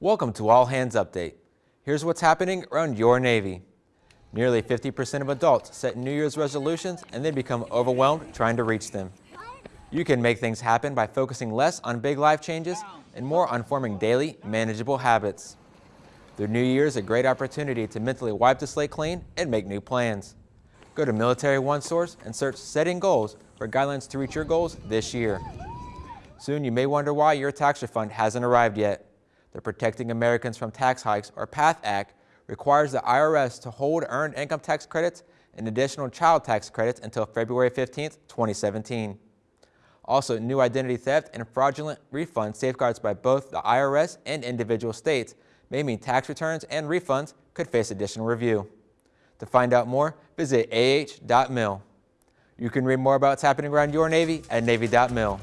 Welcome to All Hands Update. Here's what's happening around your Navy. Nearly 50% of adults set New Year's resolutions and then become overwhelmed trying to reach them. You can make things happen by focusing less on big life changes and more on forming daily, manageable habits. The new year is a great opportunity to mentally wipe the slate clean and make new plans. Go to Military One Source and search Setting Goals for guidelines to reach your goals this year. Soon you may wonder why your tax refund hasn't arrived yet. The Protecting Americans from Tax Hikes, or PATH Act, requires the IRS to hold earned income tax credits and additional child tax credits until February 15, 2017. Also, new identity theft and fraudulent refund safeguards by both the IRS and individual states may mean tax returns and refunds could face additional review. To find out more, visit ah.mil. You can read more about what's happening around your Navy at Navy.mil.